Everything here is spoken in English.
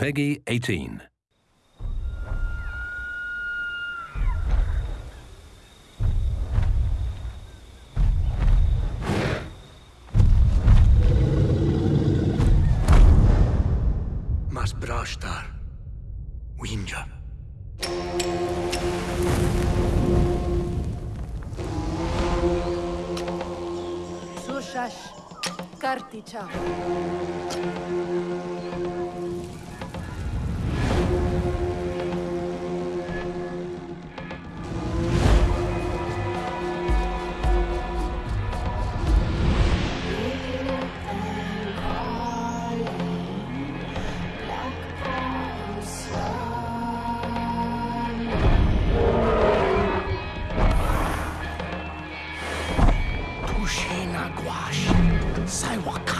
Peggy 18. Mas brashtar. Winja. Sushash. Karticha. Tushena gwash. Saiwakant.